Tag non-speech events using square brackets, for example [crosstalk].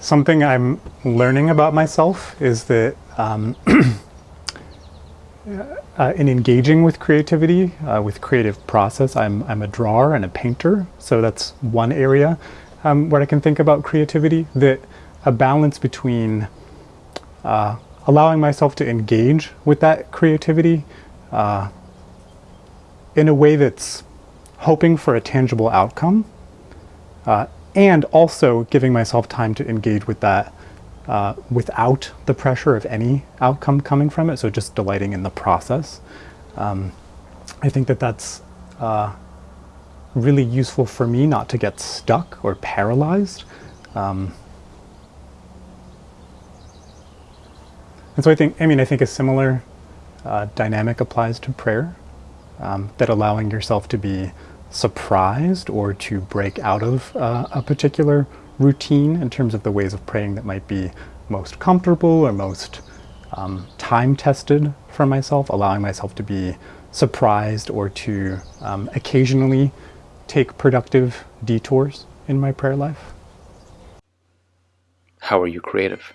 something I'm learning about myself is that um, [clears throat] uh, in engaging with creativity, uh, with creative process, I'm, I'm a drawer and a painter. So that's one area um, where I can think about creativity, that a balance between uh, allowing myself to engage with that creativity uh, in a way that's hoping for a tangible outcome uh, and also giving myself time to engage with that uh, without the pressure of any outcome coming from it. So just delighting in the process. Um, I think that that's uh, really useful for me not to get stuck or paralyzed. Um, and so I think, I mean, I think a similar uh, dynamic applies to prayer, um, that allowing yourself to be surprised or to break out of uh, a particular routine in terms of the ways of praying that might be most comfortable or most um, time-tested for myself, allowing myself to be surprised or to um, occasionally take productive detours in my prayer life. How are you creative?